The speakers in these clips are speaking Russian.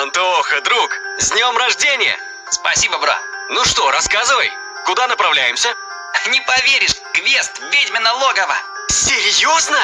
Антоха, друг, с днем рождения! Спасибо, бро. Ну что, рассказывай, куда направляемся? Не поверишь, квест «Ведьмино логово». Серьезно?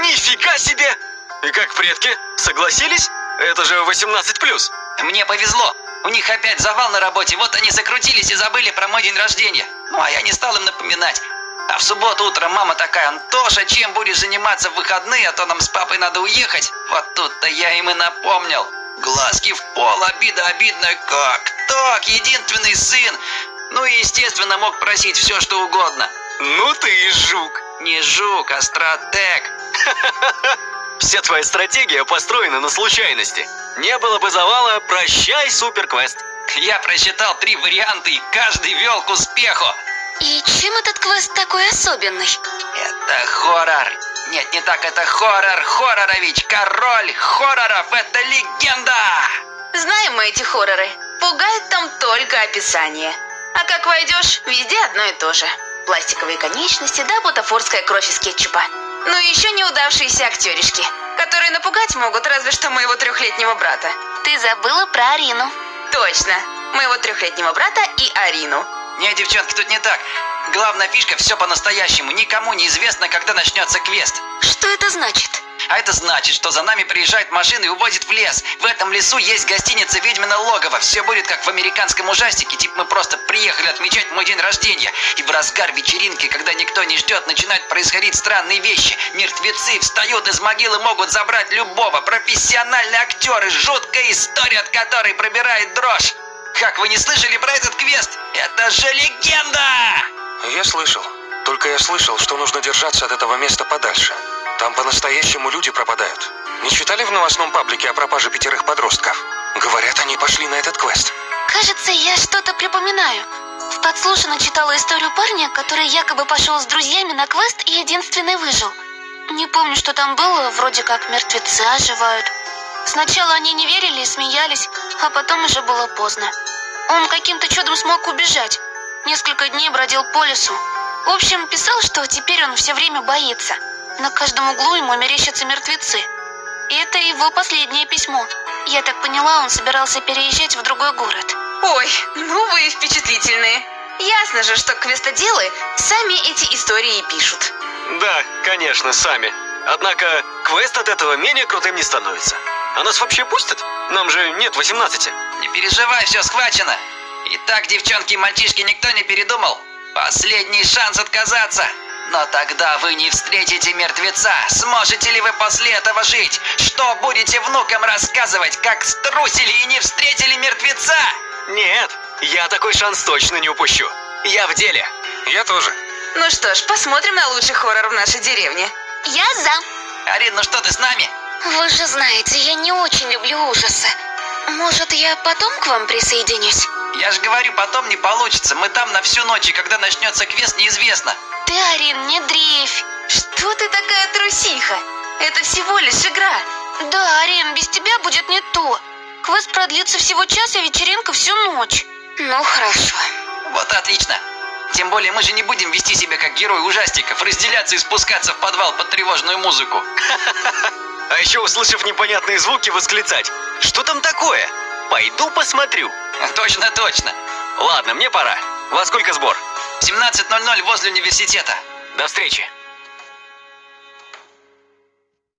Нифига себе! И как предки? Согласились? Это же 18+. Мне повезло. У них опять завал на работе, вот они закрутились и забыли про мой день рождения. Ну, а я не стал им напоминать. А в субботу утром мама такая, Антоша, чем будешь заниматься в выходные, а то нам с папой надо уехать. Вот тут-то я им и напомнил. Глазки в пол, обида обидная, как так, единственный сын. Ну и, естественно, мог просить все, что угодно. Ну ты и жук. Не жук, а стратег. Вся твоя стратегия построена на случайности. Не было бы завала, прощай, суперквест. Я просчитал три варианта, и каждый вел к успеху. И чем этот квест такой особенный? Это хоррор. Нет, не так, это хоррор, хоррорович, король хорроров, это легенда! Знаем мы эти хорроры. Пугает там только описание. А как войдешь, везде одно и то же. Пластиковые конечности да бутафорская кровь из кетчупа. Ну и еще неудавшиеся актеришки, которые напугать могут разве что моего трехлетнего брата. Ты забыла про Арину. Точно, моего трехлетнего брата и Арину. Не, девчонки, тут не так. Главная фишка все по-настоящему. Никому не известно, когда начнется квест. Что это значит? А это значит, что за нами приезжает машина и увозит в лес. В этом лесу есть гостиница «Ведьмино логово». Все будет как в американском ужастике. Типа мы просто приехали отмечать мой день рождения. И в разгар вечеринки, когда никто не ждет, начинают происходить странные вещи. Мертвецы встают из могилы, могут забрать любого. Профессиональные актеры. Жуткая история, от которой пробирает дрожь. Как вы не слышали про этот квест? Это же легенда! Я слышал. Только я слышал, что нужно держаться от этого места подальше. Там по-настоящему люди пропадают. Не читали в новостном паблике о пропаже пятерых подростков? Говорят, они пошли на этот квест. Кажется, я что-то припоминаю. В подслушано читала историю парня, который якобы пошел с друзьями на квест и единственный выжил. Не помню, что там было, вроде как мертвецы оживают. Сначала они не верили и смеялись, а потом уже было поздно. Он каким-то чудом смог убежать. Несколько дней бродил по лесу. В общем, писал, что теперь он все время боится. На каждом углу ему мерещатся мертвецы. И это его последнее письмо. Я так поняла, он собирался переезжать в другой город. Ой, ну вы впечатлительные. Ясно же, что квестоделы сами эти истории и пишут. Да, конечно, сами. Однако квест от этого менее крутым не становится. А нас вообще пустят? Нам же нет 18. Не переживай, все схвачено. Итак, девчонки и мальчишки, никто не передумал? Последний шанс отказаться. Но тогда вы не встретите мертвеца. Сможете ли вы после этого жить? Что будете внукам рассказывать, как струсили и не встретили мертвеца? Нет, я такой шанс точно не упущу. Я в деле. Я тоже. Ну что ж, посмотрим на лучший хоррор в нашей деревне. Я за. Арин, ну что ты с нами? Вы же знаете, я не очень люблю ужасы. Может, я потом к вам присоединюсь? Я же говорю, потом не получится. Мы там на всю ночь, и когда начнется квест, неизвестно. Ты, Арин, не дрейфь. Что ты такая трусиха? Это всего лишь игра. Да, Арин, без тебя будет не то. Квест продлится всего час, а вечеринка всю ночь. Ну, хорошо. Вот отлично. Тем более мы же не будем вести себя как герои ужастиков, разделяться и спускаться в подвал под тревожную музыку. Еще, услышав непонятные звуки, восклицать. Что там такое? Пойду посмотрю. Точно, точно. Ладно, мне пора. Во сколько сбор? 17.00 возле университета. До встречи.